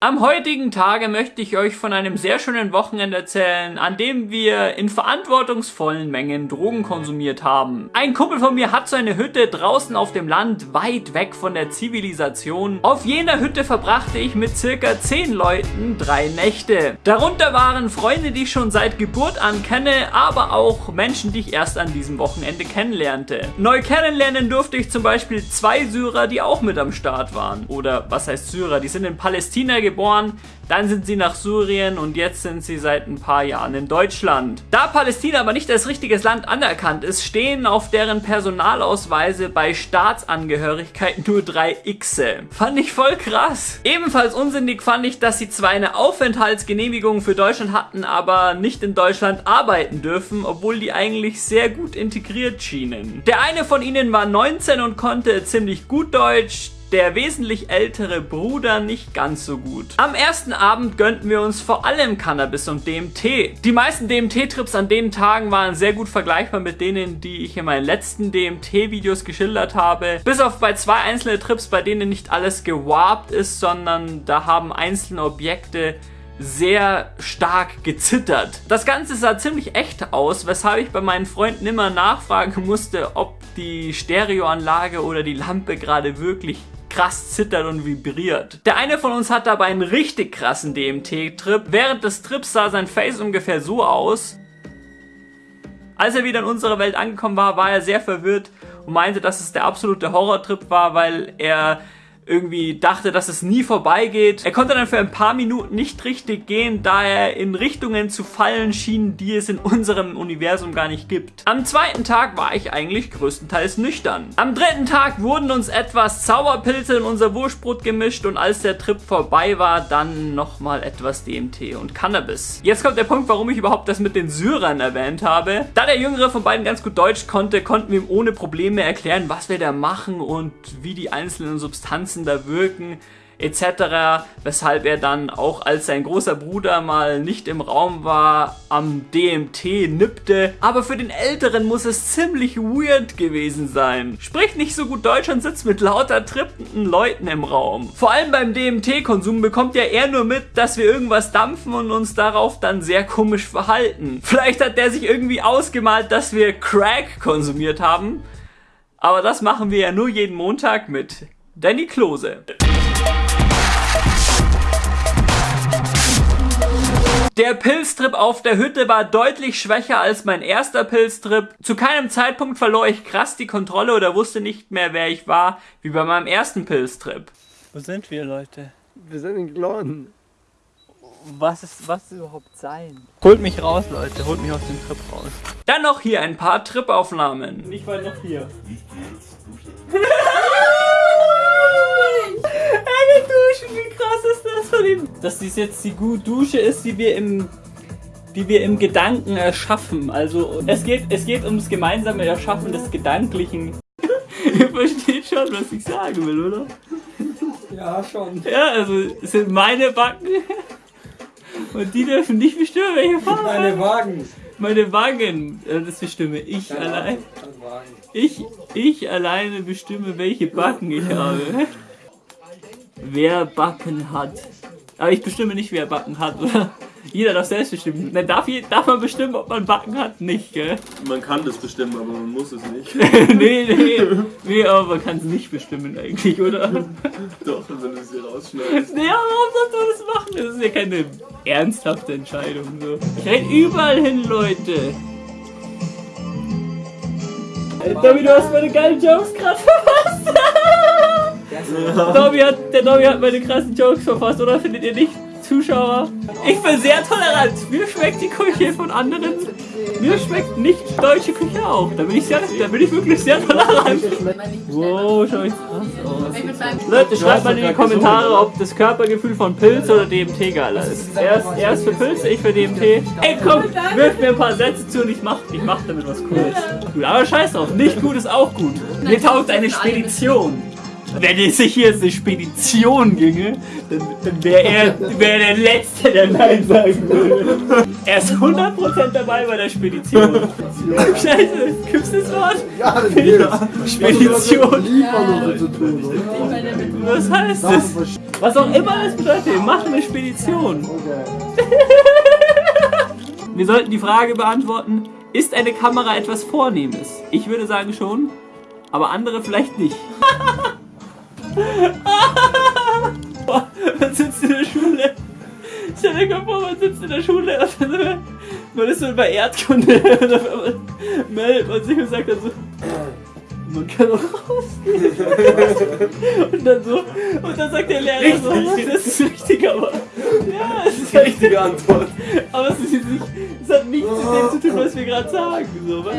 Am heutigen Tage möchte ich euch von einem sehr schönen Wochenende erzählen, an dem wir in verantwortungsvollen Mengen Drogen konsumiert haben. Ein Kumpel von mir hat so eine Hütte draußen auf dem Land, weit weg von der Zivilisation. Auf jener Hütte verbrachte ich mit circa 10 Leuten drei Nächte. Darunter waren Freunde, die ich schon seit Geburt an kenne, aber auch Menschen, die ich erst an diesem Wochenende kennenlernte. Neu kennenlernen durfte ich zum Beispiel zwei Syrer, die auch mit am Start waren. Oder was heißt Syrer? Die sind in Palästina geboren, dann sind sie nach Syrien und jetzt sind sie seit ein paar Jahren in Deutschland. Da Palästina aber nicht als richtiges Land anerkannt ist, stehen auf deren Personalausweise bei Staatsangehörigkeit nur drei Xe. Fand ich voll krass. Ebenfalls unsinnig fand ich, dass sie zwar eine Aufenthaltsgenehmigung für Deutschland hatten, aber nicht in Deutschland arbeiten dürfen, obwohl die eigentlich sehr gut integriert schienen. Der eine von ihnen war 19 und konnte ziemlich gut Deutsch, der wesentlich ältere Bruder nicht ganz so gut. Am ersten Abend gönnten wir uns vor allem Cannabis und DMT. Die meisten DMT-Trips an den Tagen waren sehr gut vergleichbar mit denen, die ich in meinen letzten DMT-Videos geschildert habe. Bis auf bei zwei einzelne Trips, bei denen nicht alles gewarpt ist, sondern da haben einzelne Objekte sehr stark gezittert. Das Ganze sah ziemlich echt aus, weshalb ich bei meinen Freunden immer nachfragen musste, ob die Stereoanlage oder die Lampe gerade wirklich krass zittert und vibriert. Der eine von uns hat dabei einen richtig krassen DMT-Trip. Während des Trips sah sein Face ungefähr so aus. Als er wieder in unserer Welt angekommen war, war er sehr verwirrt und meinte, dass es der absolute Horrortrip war, weil er irgendwie dachte, dass es nie vorbeigeht. Er konnte dann für ein paar Minuten nicht richtig gehen, da er in Richtungen zu fallen schien, die es in unserem Universum gar nicht gibt. Am zweiten Tag war ich eigentlich größtenteils nüchtern. Am dritten Tag wurden uns etwas Zauberpilze in unser Wurstbrot gemischt und als der Trip vorbei war, dann nochmal etwas DMT und Cannabis. Jetzt kommt der Punkt, warum ich überhaupt das mit den Syrern erwähnt habe. Da der Jüngere von beiden ganz gut Deutsch konnte, konnten wir ihm ohne Probleme erklären, was wir da machen und wie die einzelnen Substanzen da wirken etc., weshalb er dann auch als sein großer Bruder mal nicht im Raum war, am DMT nippte. Aber für den Älteren muss es ziemlich weird gewesen sein. Spricht nicht so gut Deutsch und sitzt mit lauter trippenden Leuten im Raum. Vor allem beim DMT-Konsum bekommt ja er nur mit, dass wir irgendwas dampfen und uns darauf dann sehr komisch verhalten. Vielleicht hat der sich irgendwie ausgemalt, dass wir Crack konsumiert haben. Aber das machen wir ja nur jeden Montag mit Danny Klose. Der Pilztrip auf der Hütte war deutlich schwächer als mein erster Pilztrip. Zu keinem Zeitpunkt verlor ich krass die Kontrolle oder wusste nicht mehr, wer ich war, wie bei meinem ersten Pilztrip. Wo sind wir, Leute? Wir sind in Glon. Was ist, was ist überhaupt sein? Holt mich raus, Leute. Holt mich aus dem Trip raus. Dann noch hier ein paar Tripaufnahmen. Nicht weit noch hier. Eine Dusche, wie krass ist das von ihm? Dass dies jetzt die gute Dusche ist, die wir im die wir im Gedanken erschaffen. Also es geht, es geht ums gemeinsame Erschaffen des Gedanklichen. Ihr versteht schon, was ich sagen will, oder? Ja, schon. Ja, also es sind meine Backen. Und die dürfen nicht bestimmen, welche Farbe. Meine Wagen. Meine Wangen. Das bestimme ich Dein allein. Wagen. Ich, ich alleine bestimme, welche Backen ich habe. Wer Backen hat. Aber ich bestimme nicht, wer Backen hat, oder? Jeder darf selbst bestimmen. Dann darf, darf man bestimmen, ob man Backen hat? Nicht, gell? Man kann das bestimmen, aber man muss es nicht. nee, nee. Nee, aber man kann es nicht bestimmen eigentlich, oder? Doch, wenn du es hier rausschneidest. Nee, aber warum sollst du das machen? Das ist ja keine ernsthafte Entscheidung. So. Ich renn überall hin, Leute. Ey, Dobby, du hast meine geilen Jokes gerade Dobby hat, der Dobby hat meine krassen Jokes verfasst, oder findet ihr nicht, Zuschauer? Ich bin sehr tolerant. Mir schmeckt die Küche von anderen. Mir schmeckt nicht deutsche Küche auch. Da bin ich, sehr, da bin ich wirklich sehr tolerant. Wow, schau ich krass aus. Leute, schreibt mal in die Kommentare, ob das Körpergefühl von Pilz oder DMT geiler ist. Er ist, für Pilz, ich für DMT. Ey, komm, wirf mir ein paar Sätze zu und ich mach, ich mach damit was Cooles. Aber scheiß drauf, nicht gut ist auch gut. Mir taugt eine Spedition. Wenn es sich hier eine Spedition ginge, dann, dann wäre er wär der Letzte, der Nein sagen würde. Er ist 100% dabei bei der Spedition. Scheiße, gibt's das Wort? Ja, das gibt's. Spedition. Was heißt das? Was auch immer das bedeutet, machen eine Spedition. Wir sollten die Frage beantworten, ist eine Kamera etwas Vornehmes? Ich würde sagen schon, aber andere vielleicht nicht. man sitzt in der Schule. Stell dir mal vor, man sitzt in der Schule und dann, man ist so bei Erdkunde und auf einmal meldet man sich und sagt dann so, man kann auch rausgehen. und dann so, und dann sagt der Lehrer so, das ist richtig, aber ja, es ist Die richtige Antwort. aber es, ist jetzt nicht, es hat nichts mit dem zu tun, was wir gerade sagen. So, was?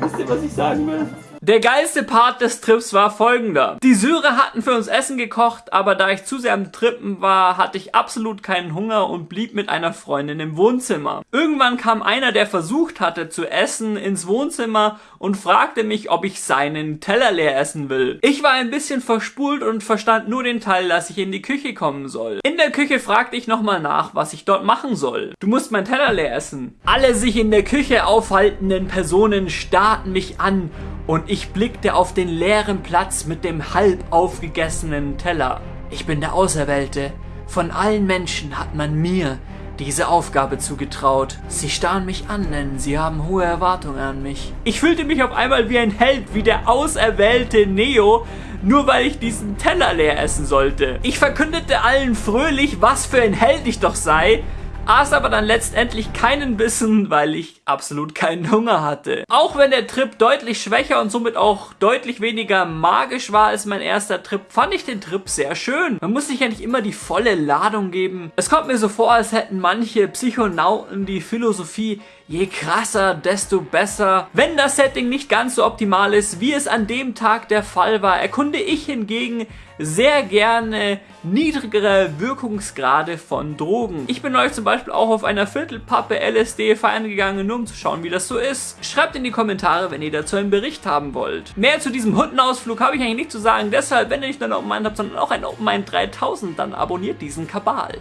Wisst ihr, was ich sagen will? Der geilste Part des Trips war folgender. Die Syrer hatten für uns Essen gekocht, aber da ich zu sehr am Trippen war, hatte ich absolut keinen Hunger und blieb mit einer Freundin im Wohnzimmer. Irgendwann kam einer, der versucht hatte zu essen, ins Wohnzimmer und fragte mich, ob ich seinen Teller leer essen will. Ich war ein bisschen verspult und verstand nur den Teil, dass ich in die Küche kommen soll. In der Küche fragte ich nochmal nach, was ich dort machen soll. Du musst meinen Teller leer essen. Alle sich in der Küche aufhaltenden Personen starrten mich an und ich blickte auf den leeren Platz mit dem halb aufgegessenen Teller. Ich bin der Auserwählte. Von allen Menschen hat man mir diese Aufgabe zugetraut. Sie starren mich an, denn sie haben hohe Erwartungen an mich. Ich fühlte mich auf einmal wie ein Held, wie der auserwählte Neo, nur weil ich diesen Teller leer essen sollte. Ich verkündete allen fröhlich, was für ein Held ich doch sei, aß aber dann letztendlich keinen Bissen, weil ich absolut keinen Hunger hatte. Auch wenn der Trip deutlich schwächer und somit auch deutlich weniger magisch war als mein erster Trip, fand ich den Trip sehr schön. Man muss sich ja nicht immer die volle Ladung geben. Es kommt mir so vor, als hätten manche Psychonauten die Philosophie, je krasser, desto besser. Wenn das Setting nicht ganz so optimal ist, wie es an dem Tag der Fall war, erkunde ich hingegen sehr gerne niedrigere Wirkungsgrade von Drogen. Ich bin euch zum Beispiel auch auf einer Viertelpappe LSD feiern gegangen, nur um zu schauen, wie das so ist. Schreibt in die Kommentare, wenn ihr dazu einen Bericht haben wollt. Mehr zu diesem Hundenausflug habe ich eigentlich nicht zu sagen, deshalb, wenn ihr nicht nur ein Open Mind habt, sondern auch ein Open Mind 3000, dann abonniert diesen Kabal.